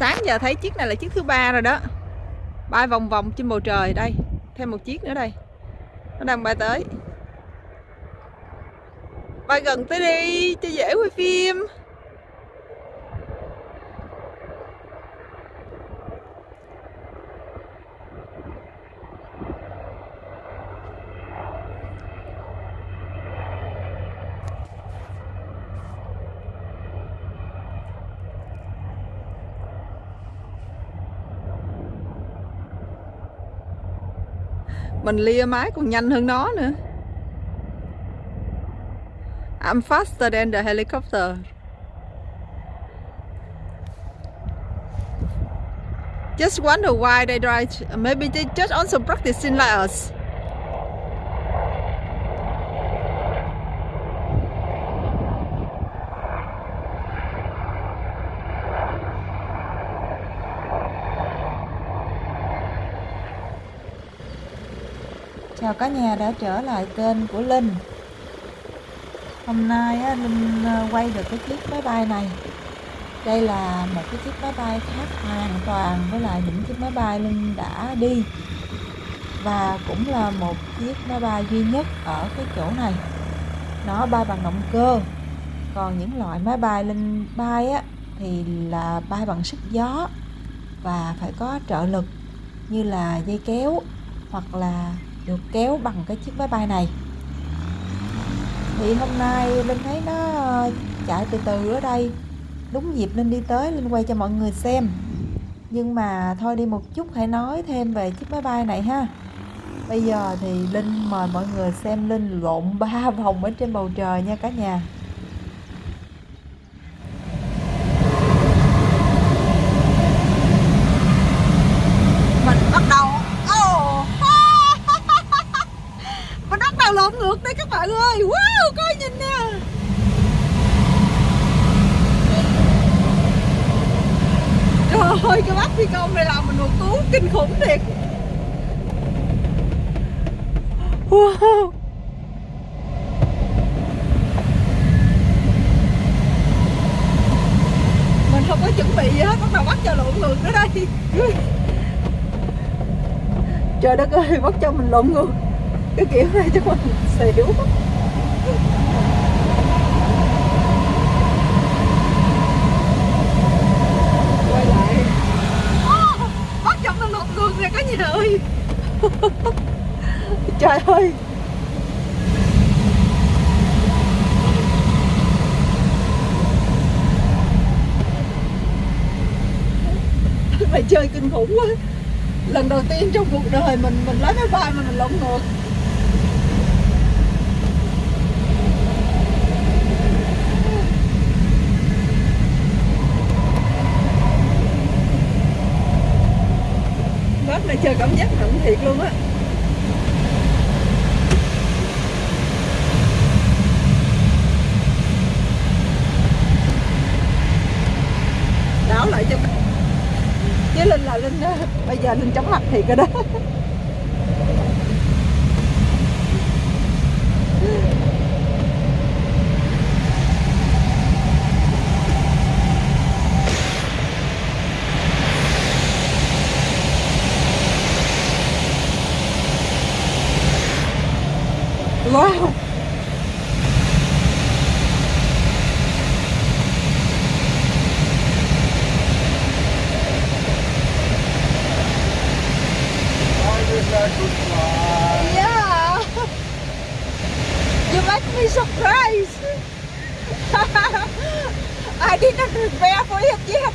sáng giờ thấy chiếc này là chiếc thứ ba rồi đó. Bay vòng vòng trên bầu trời đây, thêm một chiếc nữa đây. Nó đang bay tới. Bay gần tới đi, cho dễ quay phim. Mình lia máy còn nhanh hơn nó nữa. I'm faster than the helicopter. Just wonder why they drive. Maybe they just also practicing like us. Chào cả nhà đã trở lại kênh của Linh. Hôm nay á, Linh ờ, quay được cái chiếc máy bay này. Đây là một cái chiếc máy bay khác hoàn toàn với lại những chiếc máy bay Linh đã đi. Và cũng là một chiếc máy bay duy nhất ở cái chỗ này. Nó bay bằng động cơ. Còn những loại máy bay Linh bay á, thì là bay bằng sức gió Và phải có trợ lực như là dây kéo hoặc là được kéo bằng cái chiếc máy bay này. Thì hôm nay Linh thấy nó ờ, chạy từ từ ở đây. Đúng dịp Linh đi tới, Linh quay cho mọi người xem. Nhưng mà thôi đi một chút, hãy nói thêm về chiếc máy bay này ha. Bây giờ thì Linh mời mọi người xem Linh lộn ba vòng ở trên bầu trời nha cả nhà mình bắt đầu oh. mình bắt đầu lộn ngược đây các ơi, wow coi nhìn nè. Trời ơi, cái bác phi công này làm mình một tú, kinh khủng thiệt. Wow. Mình không có chuẩn bị gì hết, bắt đầu bắt cho lộn ngược nữa đây. Trời đất ơi, bắt cho mình lộn ngược cái kiểu này cho mình xỉu. Quay lại. Bắt chậm mình lộn ngược nè cả nhà ơi. Trời ơi. Mày chơi kinh khủng quá. Lần đầu tiên trong cuộc đời mình mình lấy máy bay mà mình lộn ngược bác này chơi cảm giác nặng thiệt luôn á. Đảo lại cho chứ linh là linh đó. Bây giờ linh chóng mặt thiệt rồi đó wow Yeah. You make me surprised. I didn't prepare for it yet.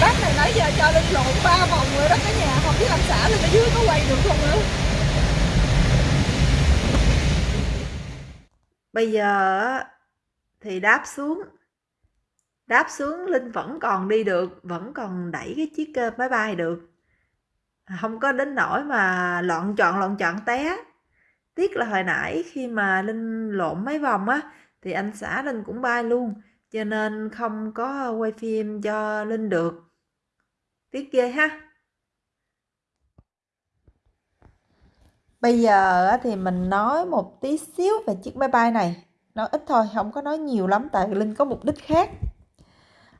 Bác này nãy giờ cho lên lộn ba vòng rồi đó cả nhà Không biết làm xã lên ở dưới có quay được không nữa Bây giờ thì đáp xuống Đáp xuống Linh vẫn còn đi được Vẫn còn đẩy cái chiếc ờ, máy bay được Không có đến nỗi mà loạn chọn loạn chọn té Tiếc là hồi nãy khi mà Linh lộn mấy vòng á Thì anh xã Linh cũng bay luôn Cho nên không có quay phim cho Linh được Tiếc ghê ha Bây giờ thì mình nói một tí xíu về chiếc máy bay này. Nói ít thôi, không có nói nhiều lắm tại Linh có mục đích khác.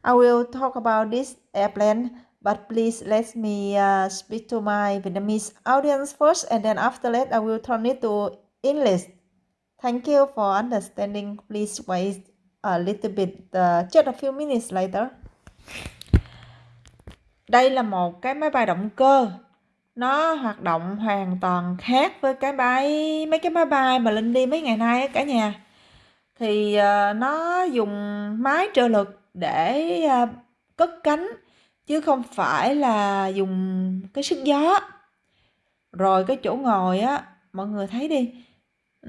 I will talk about this airplane, but please let me uh, speak to my Vietnamese audience first and then after that I will turn it to English. Thank you for understanding. Please wait a little bit, uh, just a few minutes later. Đây là một cái máy bay động cơ nó hoạt động hoàn toàn khác với cái bay mấy cái máy bay mà linh đi mấy ngày nay cả nhà thì uh, nó dùng máy trợ lực để à, cất cánh chứ không phải là dùng cái sức gió. Rồi cái chỗ ngồi á mọi người thấy đi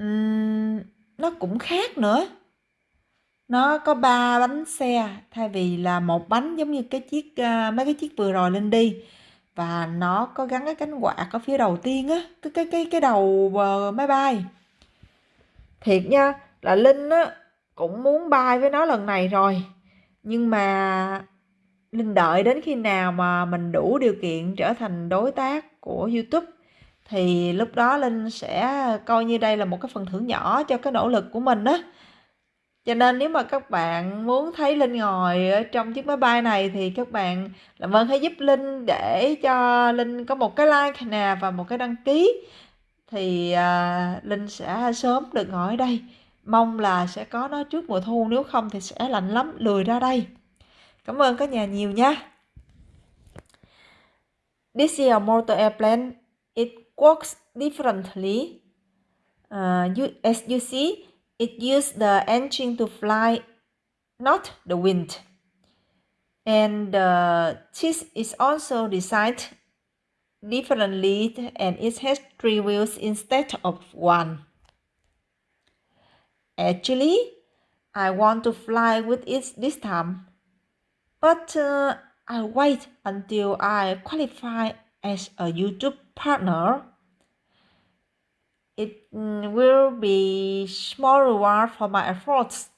uhm, nó cũng khác nữa. Nó có ba bánh xe thay vì là một bánh giống như cái chiếc uh, mấy cái chiếc vừa rồi lên đi và nó có gắn cái cánh quạt ở phía đầu tiên á cái cái cái cái đầu uh, máy bay. Thiệt nha là linh á cũng muốn bay với nó lần này rồi nhưng mà linh đợi đến khi nào mà mình đủ điều kiện trở thành đối tác của youtube thì lúc đó linh sẽ coi như đây là một cái phần thưởng nhỏ cho cái nỗ lực của mình á. Cho nên nếu mà các bạn muốn thấy linh ngồi ở trong chiếc máy bay này thì các bạn làm ơn hãy giúp linh để cho linh có một cái like nè và một cái đăng ký thì uh, linh sẽ sớm được ngồi ở đây mong là sẽ có nó trước mùa thu nếu không thì sẽ lạnh lắm lười ra đây cảm ơn cả nhà nhiều nha this is a motor airplane it works differently uh, you, as you see It use the engine to fly, not the wind. And the cheese is also designed differently and it has three wheels instead of one. Actually, I want to fly with it this time, but uh, I'll wait until I qualify as a YouTube partner it mm, will be small reward for my efforts.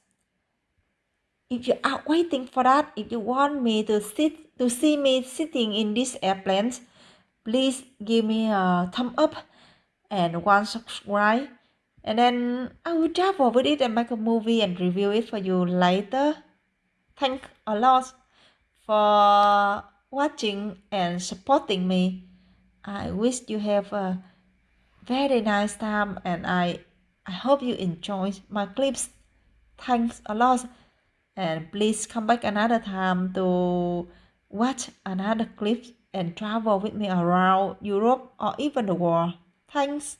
If you are waiting for that, if you want me to sit to see me sitting in this airplane, please give me a thumb up and one subscribe. And then I will travel with it and make a movie and review it for you later. Thank a lot for watching and supporting me. I wish you have a very nice time and I I hope you enjoy my clips. Thanks a lot and please come back another time to watch another clip and travel with me around Europe or even the world. Thanks.